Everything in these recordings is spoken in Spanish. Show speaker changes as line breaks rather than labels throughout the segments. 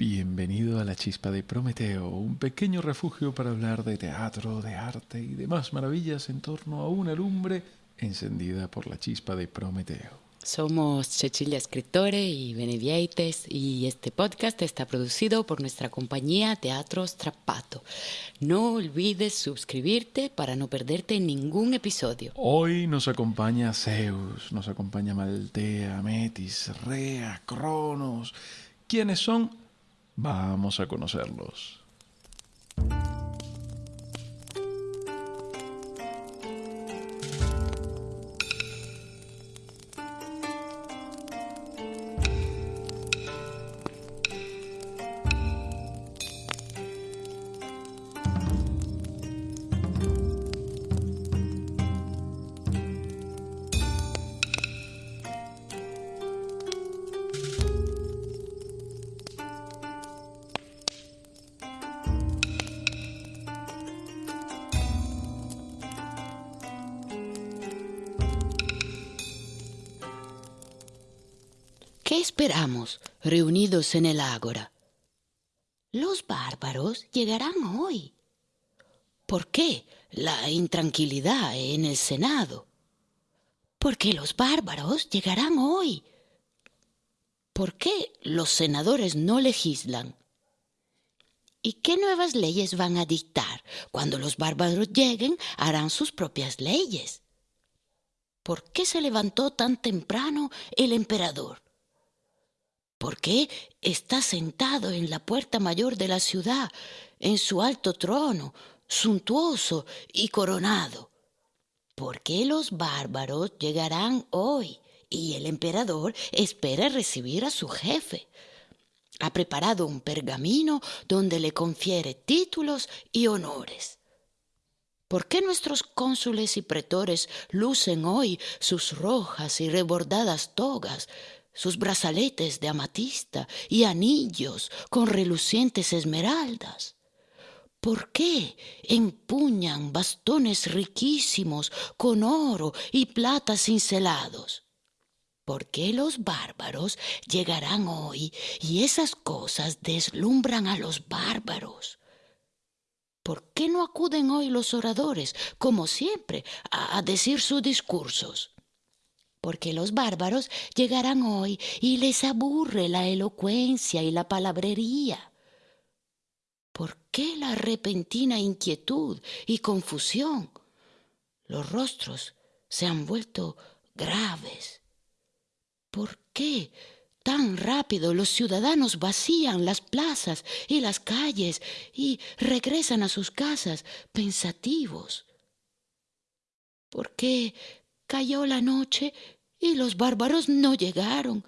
Bienvenido a la Chispa de Prometeo, un pequeño refugio para hablar de teatro, de arte y demás maravillas en torno a una lumbre encendida por la chispa de Prometeo.
Somos Cecilia Escritore y Benevieites y este podcast está producido por nuestra compañía Teatro Strappato. No olvides suscribirte para no perderte ningún episodio.
Hoy nos acompaña Zeus, nos acompaña Maltea, Metis, Rea, Cronos. ¿Quiénes son? Vamos a conocerlos.
¿Qué esperamos reunidos en el ágora? Los bárbaros llegarán hoy. ¿Por qué la intranquilidad en el Senado? Porque los bárbaros llegarán hoy. ¿Por qué los senadores no legislan? ¿Y qué nuevas leyes van a dictar? Cuando los bárbaros lleguen, harán sus propias leyes. ¿Por qué se levantó tan temprano el emperador? ¿Por qué está sentado en la puerta mayor de la ciudad, en su alto trono, suntuoso y coronado? ¿Por qué los bárbaros llegarán hoy y el emperador espera recibir a su jefe? Ha preparado un pergamino donde le confiere títulos y honores. ¿Por qué nuestros cónsules y pretores lucen hoy sus rojas y rebordadas togas, sus brazaletes de amatista y anillos con relucientes esmeraldas? ¿Por qué empuñan bastones riquísimos con oro y plata cincelados? ¿Por qué los bárbaros llegarán hoy y esas cosas deslumbran a los bárbaros? ¿Por qué no acuden hoy los oradores, como siempre, a, decir sus discursos? Porque los bárbaros llegarán hoy y les aburre la elocuencia y la palabrería. ¿Por qué la repentina inquietud y confusión? Los rostros se han vuelto graves. ¿Por qué tan rápido los ciudadanos vacían las plazas y las calles y regresan a sus casas pensativos? ¿Por qué Cayó la noche y los bárbaros no llegaron.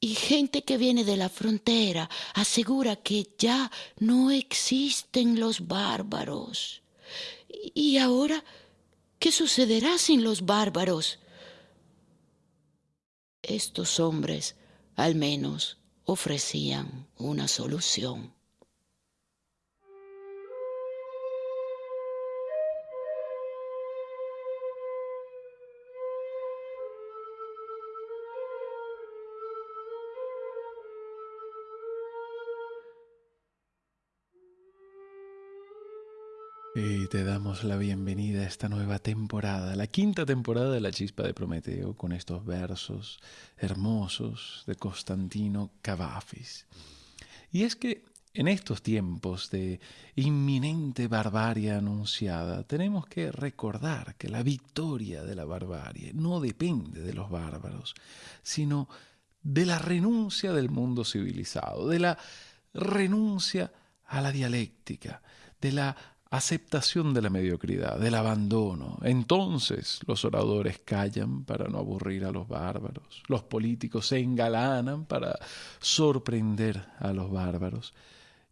Y gente que viene de la frontera asegura que ya no existen los bárbaros. ¿Y ahora qué sucederá sin los bárbaros? Estos hombres al menos ofrecían una solución.
Y te damos la bienvenida a esta nueva temporada, la quinta temporada de La Chispa de Prometeo, con estos versos hermosos de Constantino Cavafis. Y es que en estos tiempos de inminente barbarie anunciada, tenemos que recordar que la victoria de la barbarie no depende de los bárbaros, sino de la renuncia del mundo civilizado, de la renuncia a la dialéctica, de la aceptación de la mediocridad, del abandono. Entonces los oradores callan para no aburrir a los bárbaros, los políticos se engalanan para sorprender a los bárbaros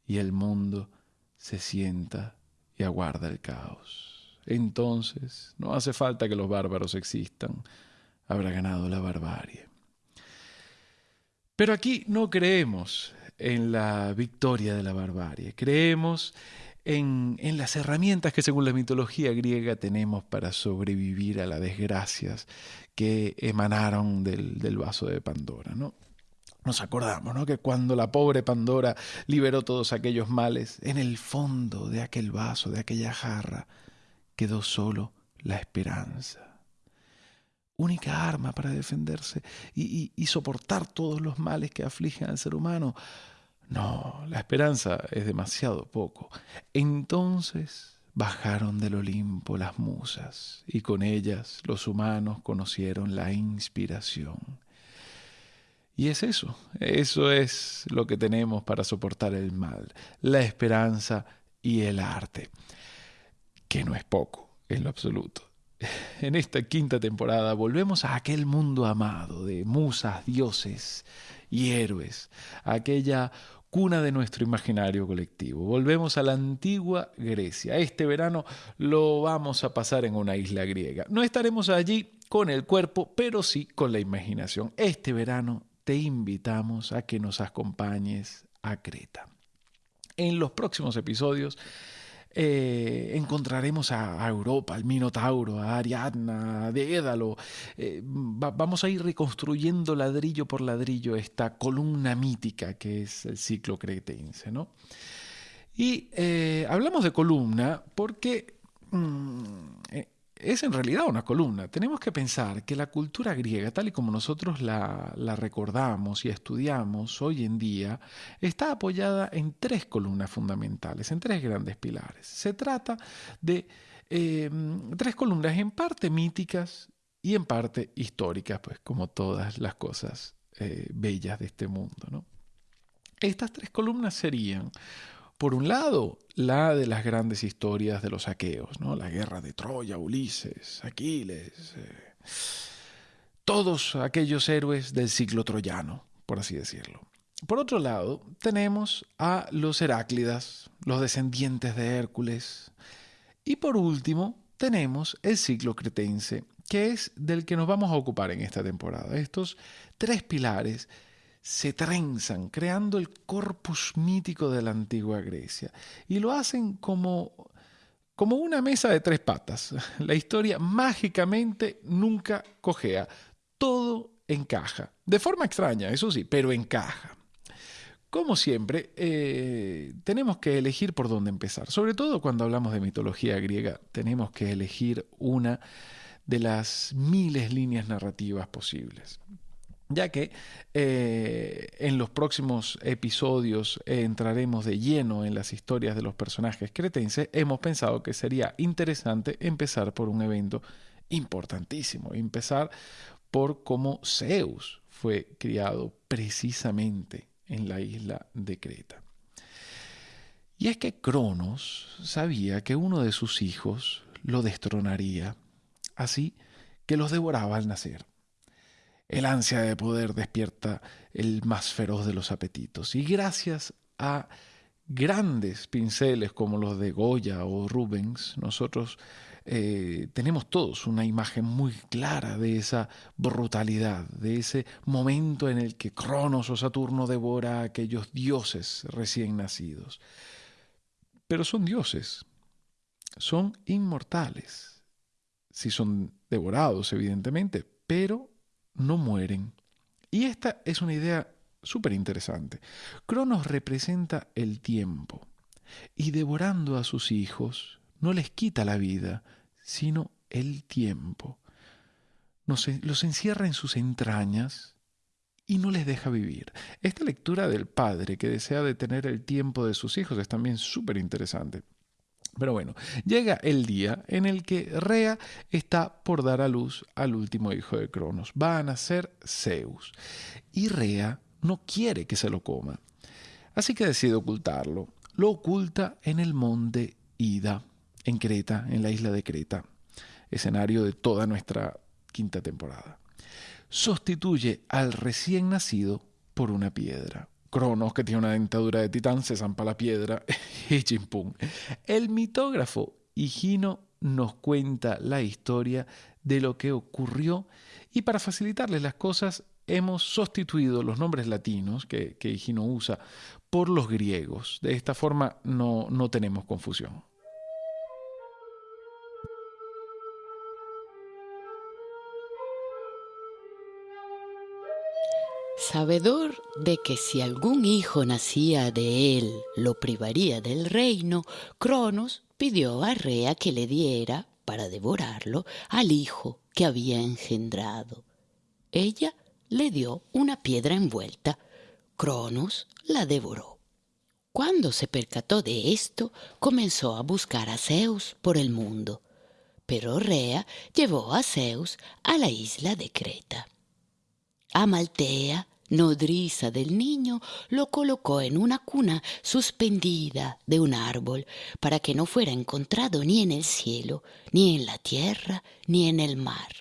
y el mundo se sienta y aguarda el caos. Entonces no hace falta que los bárbaros existan, habrá ganado la barbarie. Pero aquí no creemos en la victoria de la barbarie, creemos en, las herramientas que según la mitología griega tenemos para sobrevivir a las desgracias que emanaron del, vaso de Pandora. ¿no? Nos acordamos, ¿no? Que cuando la pobre Pandora liberó todos aquellos males, en el fondo de aquel vaso, de aquella jarra, quedó solo la esperanza. Única arma para defenderse y soportar todos los males que afligen al ser humano. No, la esperanza es demasiado poco. Entonces bajaron del Olimpo las musas y con ellas los humanos conocieron la inspiración. Y es eso, eso es lo que tenemos para soportar el mal, la esperanza y el arte, que no es poco en lo absoluto. En esta quinta temporada volvemos a aquel mundo amado de musas, dioses y héroes, aquella cuna de nuestro imaginario colectivo. Volvemos a la antigua Grecia. Este verano lo vamos a pasar en una isla griega. No estaremos allí con el cuerpo, pero sí con la imaginación. Este verano te invitamos a que nos acompañes a Creta. En los próximos episodios eh, encontraremos a, Europa, al Minotauro, a Ariadna, a Dédalo. Eh, vamos a ir reconstruyendo ladrillo por ladrillo esta columna mítica que es el ciclo cretense. ¿no? Y eh, hablamos de columna porque mm, es en realidad una columna. Tenemos que pensar que la cultura griega, tal y como nosotros la, recordamos y estudiamos hoy en día, está apoyada en tres columnas fundamentales, en tres grandes pilares. Se trata de em, tres columnas en parte míticas y en parte históricas, pues como todas las cosas eh, bellas de este mundo. Estas tres columnas serían por un lado, la de las grandes historias de los aqueos, ¿no? la guerra de Troya, Ulises, Aquiles, eh, todos aquellos héroes del ciclo troyano, por así decirlo. Por otro lado, tenemos a los Heráclidas, los descendientes de Hércules. Y por último, tenemos el ciclo cretense, que es del que nos vamos a ocupar en esta temporada. Estos tres pilares se trenzan, creando el corpus mítico de la antigua Grecia. Y lo hacen como, como una mesa de tres patas. La historia mágicamente nunca cojea. Todo encaja. De forma extraña, eso sí, pero encaja. Como siempre, eh, tenemos que elegir por dónde empezar. Sobre todo cuando hablamos de mitología griega, tenemos que elegir una de las miles líneas narrativas posibles ya que eh, en los próximos episodios entraremos de lleno en las historias de los personajes cretenses, hemos pensado que sería interesante empezar por un evento importantísimo, empezar por cómo Zeus fue criado precisamente en la isla de Creta. Y es que Cronos sabía que uno de sus hijos lo destronaría, así que los devoraba al nacer. El ansia de poder despierta el más feroz de los apetitos. Y gracias a grandes pinceles como los de Goya o Rubens, nosotros eh, tenemos todos una imagen muy clara de esa brutalidad, de ese momento en el que Cronos o Saturno devora a aquellos dioses recién nacidos. Pero son dioses, son inmortales, si son devorados, evidentemente, pero no mueren. Y esta es una idea súper interesante. Cronos representa el tiempo y devorando a sus hijos no les quita la vida, sino el tiempo. los encierra en sus entrañas y no les deja vivir. Esta lectura del padre que desea detener el tiempo de sus hijos es también súper interesante. Pero bueno, llega el día en el que Rea está por dar a luz al último hijo de Cronos. Va a nacer Zeus. Y Rea no quiere que se lo coma. Así que decide ocultarlo. Lo oculta en el monte Ida, en Creta, en la isla de Creta, escenario de toda nuestra quinta temporada. Sustituye al recién nacido por una piedra. Cronos, que tiene una dentadura de titán, se zampa la piedra y chimpum. El mitógrafo Higino nos cuenta la historia de lo que ocurrió y para facilitarles las cosas hemos sustituido los nombres latinos que, que Higino usa por los griegos. De esta forma no, no tenemos confusión.
Sabedor de que si algún hijo nacía de él lo privaría del reino, Cronos pidió a Rea que le diera, para devorarlo, al hijo que había engendrado. Ella le dio una piedra envuelta. Cronos la devoró. Cuando se percató de esto, comenzó a buscar a Zeus por el mundo. Pero Rea llevó a Zeus a la isla de Creta. Amaltea, nodriza del niño, lo colocó en una cuna suspendida de un árbol para que no fuera encontrado ni en el cielo, ni en la tierra, ni en el mar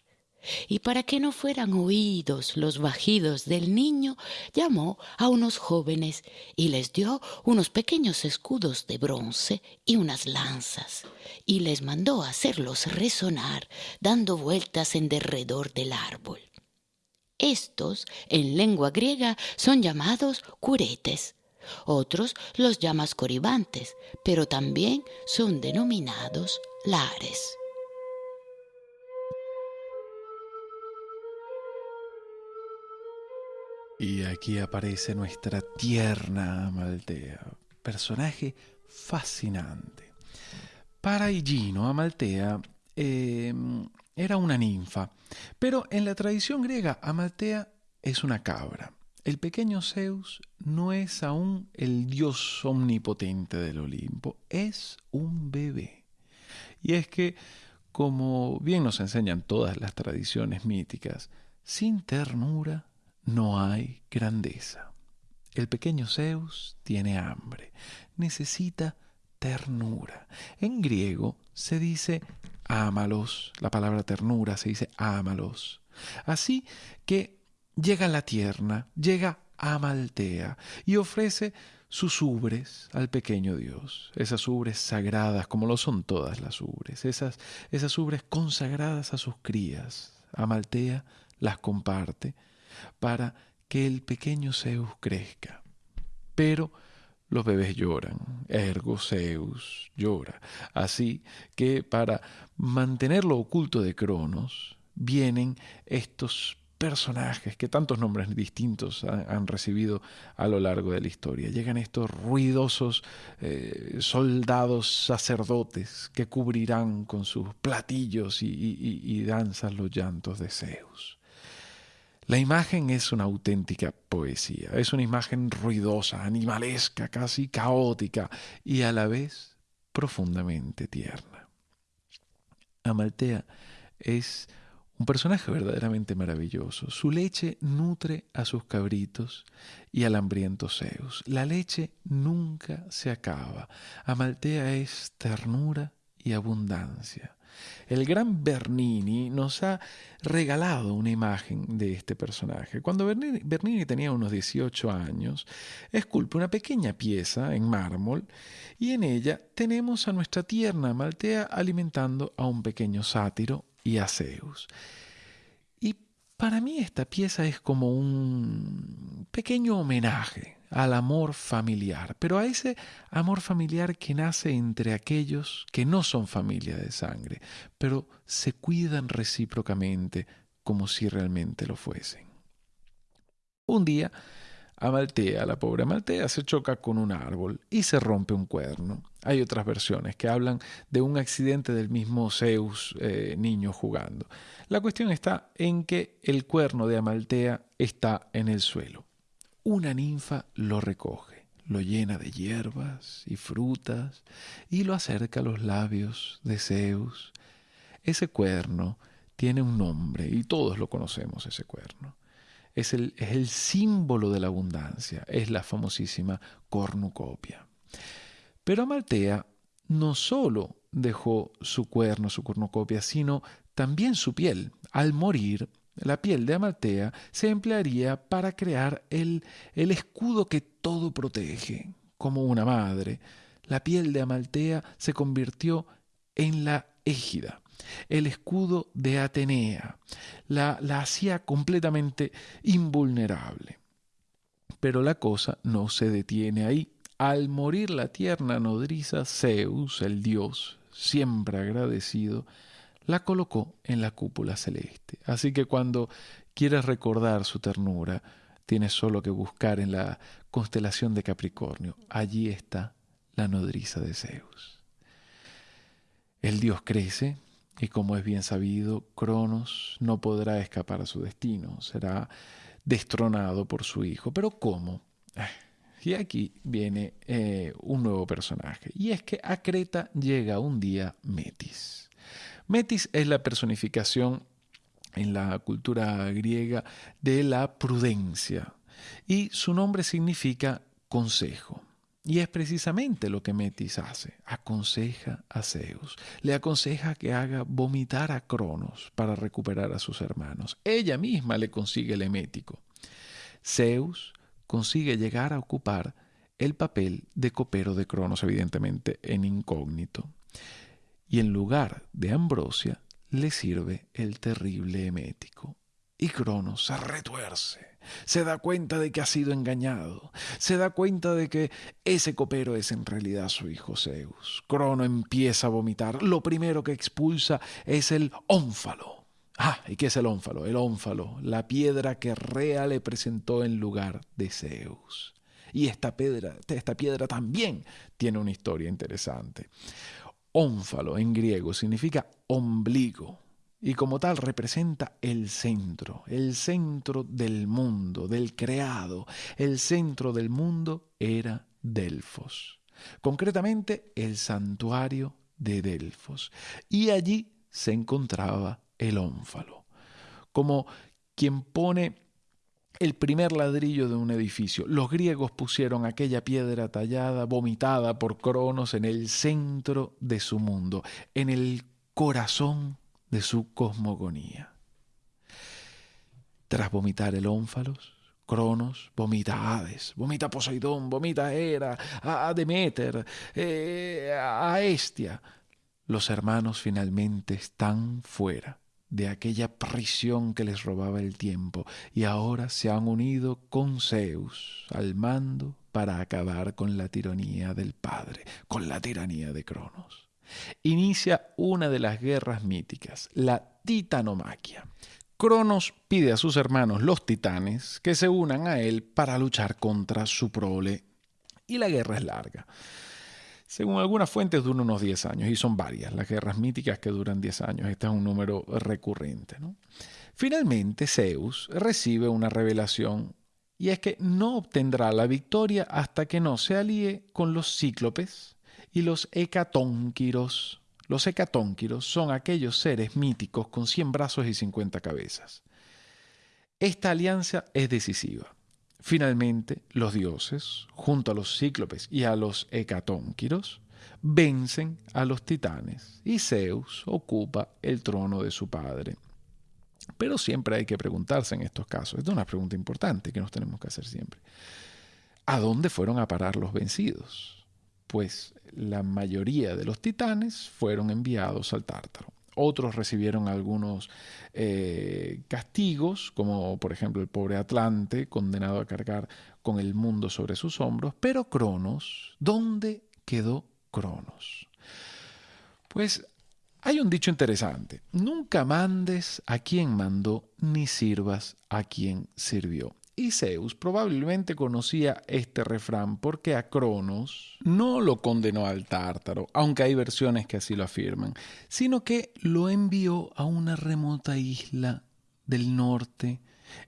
y para que no fueran oídos los bajidos del niño, llamó a unos jóvenes y les dio unos pequeños escudos de bronce y unas lanzas, y les mandó hacerlos resonar, dando vueltas en derredor del árbol. Estos, en lengua griega, son llamados curetes. Otros los llamas coribantes, pero también son denominados lares.
Y aquí aparece nuestra tierna Amaltea, personaje fascinante. Para Higino, Amaltea eh, era una ninfa, pero en la tradición griega Amaltea es una cabra. El pequeño Zeus no es aún el dios omnipotente del Olimpo, es un bebé. Y es que, como bien nos enseñan todas las tradiciones míticas, sin ternura no hay grandeza. El pequeño Zeus tiene hambre, necesita ternura. En griego se dice ámalos, la palabra ternura se dice ámalos. Así que llega la tierna, llega Amaltea y ofrece sus ubres al pequeño Dios, esas ubres sagradas como lo son todas las ubres, esas, esas ubres consagradas a sus crías. Amaltea las comparte para que el pequeño Zeus crezca. Pero los bebés lloran, ergo Zeus llora. Así que para mantenerlo oculto de Cronos, vienen estos personajes que tantos nombres distintos han, recibido a lo largo de la historia. Llegan estos ruidosos eh, soldados sacerdotes que cubrirán con sus platillos y danzas los llantos de Zeus. La imagen es una auténtica poesía, es una imagen ruidosa, animalesca, casi caótica y a la vez profundamente tierna. Amaltea es un personaje verdaderamente maravilloso. Su leche nutre a sus cabritos y al hambriento Zeus. La leche nunca se acaba. Amaltea es ternura y abundancia. El gran Bernini nos ha regalado una imagen de este personaje. Cuando Bernini, tenía unos 18 años, esculpe una pequeña pieza en mármol y en ella tenemos a nuestra tierna Maltea alimentando a un pequeño sátiro y a Zeus. Y para mí esta pieza es como un pequeño homenaje al amor familiar, pero a ese amor familiar que nace entre aquellos que no son familia de sangre, pero se cuidan recíprocamente como si realmente lo fuesen. Un día, Amaltea, la pobre Amaltea, se choca con un árbol y se rompe un cuerno. Hay otras versiones que hablan de un accidente del mismo Zeus eh, niño jugando. La cuestión está en que el cuerno de Amaltea está en el suelo una ninfa lo recoge, lo llena de hierbas y frutas y lo acerca a los labios de Zeus. Ese cuerno tiene un nombre y todos lo conocemos, ese cuerno. Es el, es el símbolo de la abundancia, es la famosísima cornucopia. Pero Amaltea no solo dejó su cuerno, su cornucopia, sino también su piel. Al morir, la piel de Amaltea se emplearía para crear el, el escudo que todo protege, como una madre. La piel de Amaltea se convirtió en la égida, el escudo de Atenea. La, la hacía completamente invulnerable. Pero la cosa no se detiene ahí. Al morir la tierna nodriza, Zeus, el dios, siempre agradecido, la colocó en la cúpula celeste. Así que cuando quieres recordar su ternura, tienes solo que buscar en la constelación de Capricornio. Allí está la nodriza de Zeus. El dios crece y como es bien sabido, Cronos no podrá escapar a su destino, será destronado por su hijo. Pero ¿cómo? Y aquí viene eh, un nuevo personaje. Y es que a Creta llega un día Metis. Metis es la personificación en la cultura griega de la prudencia. Y su nombre significa consejo. Y es precisamente lo que Metis hace. Aconseja a Zeus. Le aconseja que haga vomitar a Cronos para recuperar a sus hermanos. Ella misma le consigue el emético. Zeus consigue llegar a ocupar el papel de copero de Cronos, evidentemente en incógnito. Y en lugar de Ambrosia, le sirve el terrible emético. Y Cronos se retuerce, se da cuenta de que ha sido engañado, se da cuenta de que ese copero es en realidad su hijo Zeus. Crono empieza a vomitar. Lo primero que expulsa es el ónfalo Ah, ¿y qué es el ónfalo? El ónfalo, la piedra que Rea le presentó en lugar de Zeus. Y esta piedra, esta piedra también tiene una historia interesante. Ónfalo en griego significa ombligo y como tal representa el centro, el centro del mundo, del creado. El centro del mundo era Delfos, concretamente el santuario de Delfos. Y allí se encontraba el ónfalo, como quien pone el primer ladrillo de un edificio. Los griegos pusieron aquella piedra tallada, vomitada por Cronos, en el centro de su mundo, en el corazón de su cosmogonía. Tras vomitar el ónfalos, Cronos vomita a Hades, vomita Poseidón, vomita Hera, a Demeter, eh, a Estia. Los hermanos finalmente están fuera de aquella prisión que les robaba el tiempo y ahora se han unido con Zeus al mando para acabar con la tiranía del padre, con la tiranía de Cronos. Inicia una de las guerras míticas, la titanomaquia. Cronos pide a sus hermanos los titanes que se unan a él para luchar contra su prole y la guerra es larga. Según algunas fuentes dura unos 10 años y son varias las guerras míticas que duran 10 años. Este es un número recurrente. Finalmente Zeus recibe una revelación y es que no obtendrá la victoria hasta que no se alíe con los cíclopes y los hecatónquiros. Los hecatónquiros son aquellos seres míticos con 100 brazos y 50 cabezas. Esta alianza es decisiva. Finalmente, los dioses, junto a los cíclopes y a los hecatónquiros, vencen a los titanes y Zeus ocupa el trono de su padre. Pero siempre hay que preguntarse en estos casos, es una pregunta importante que nos tenemos que hacer siempre. ¿A dónde fueron a parar los vencidos? Pues la mayoría de los titanes fueron enviados al Tártaro. Otros recibieron algunos eh, castigos, como por ejemplo el pobre Atlante, condenado a cargar con el mundo sobre sus hombros. Pero Cronos, ¿dónde quedó Cronos? Pues hay un dicho interesante, nunca mandes a quien mandó, ni sirvas a quien sirvió. Y Zeus probablemente conocía este refrán porque a Cronos no lo condenó al tártaro, aunque hay versiones que así lo afirman, sino que lo envió a una remota isla del norte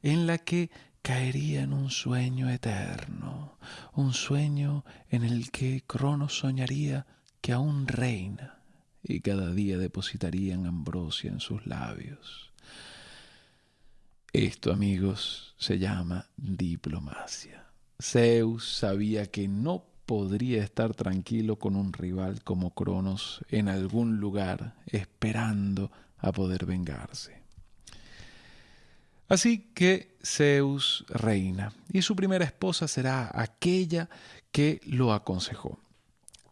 en la que caería en un sueño eterno, un sueño en el que Cronos soñaría que aún reina y cada día depositarían ambrosia en sus labios. Esto, amigos, se llama diplomacia. Zeus sabía que no podría estar tranquilo con un rival como Cronos en algún lugar esperando a poder vengarse. Así que Zeus reina y su primera esposa será aquella que lo aconsejó.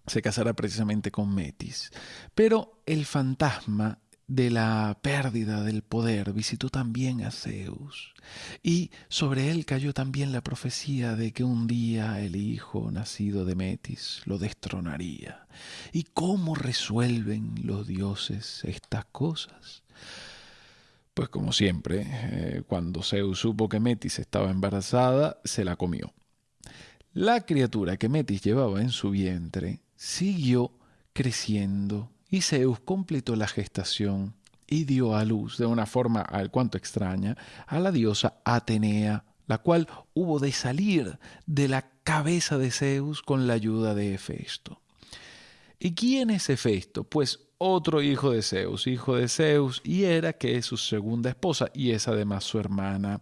Se casará precisamente con Metis, pero el fantasma de la pérdida del poder visitó también a Zeus, y sobre él cayó también la profecía de que un día el hijo nacido de Metis lo destronaría. ¿Y cómo resuelven los dioses estas cosas? Pues como siempre, eh, cuando Zeus supo que Metis estaba embarazada, se la comió. La criatura que Metis llevaba en su vientre siguió creciendo y Zeus completó la gestación y dio a luz de una forma al cuanto extraña a la diosa Atenea, la cual hubo de salir de la cabeza de Zeus con la ayuda de Hefesto. ¿Y quién es Hefesto? Pues otro hijo de Zeus, hijo de Zeus y Hera, que es su segunda esposa y es además su hermana.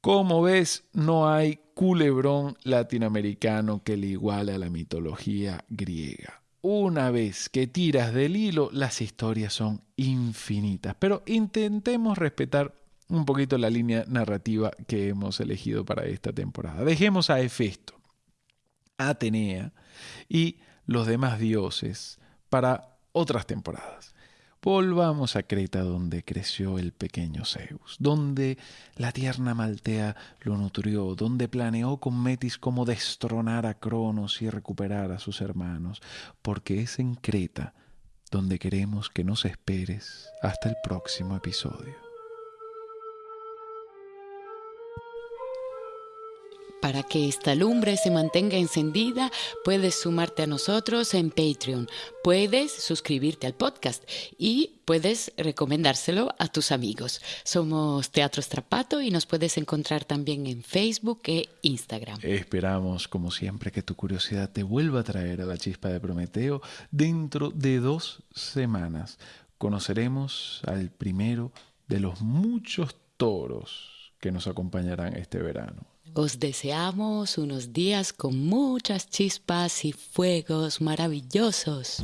Como ves, no hay culebrón latinoamericano que le iguale a la mitología griega una vez que tiras del hilo, las historias son infinitas. Pero intentemos respetar un poquito la línea narrativa que hemos elegido para esta temporada. Dejemos a Hefesto, Atenea y los demás dioses para otras temporadas. Volvamos a Creta donde creció el pequeño Zeus, donde la tierna Maltea lo nutrió, donde planeó con Metis cómo destronar a Cronos y recuperar a sus hermanos, porque es en Creta donde queremos que nos esperes hasta el próximo episodio.
Para que esta lumbre se mantenga encendida, puedes sumarte a nosotros en Patreon, puedes suscribirte al podcast y puedes recomendárselo a tus amigos. Somos Teatro Strapato y nos puedes encontrar también en Facebook e Instagram.
Esperamos, como siempre, que tu curiosidad te vuelva a traer a la chispa de Prometeo. Dentro de dos semanas conoceremos al primero de los muchos toros que nos acompañarán este verano.
Os deseamos unos días con muchas chispas y fuegos maravillosos.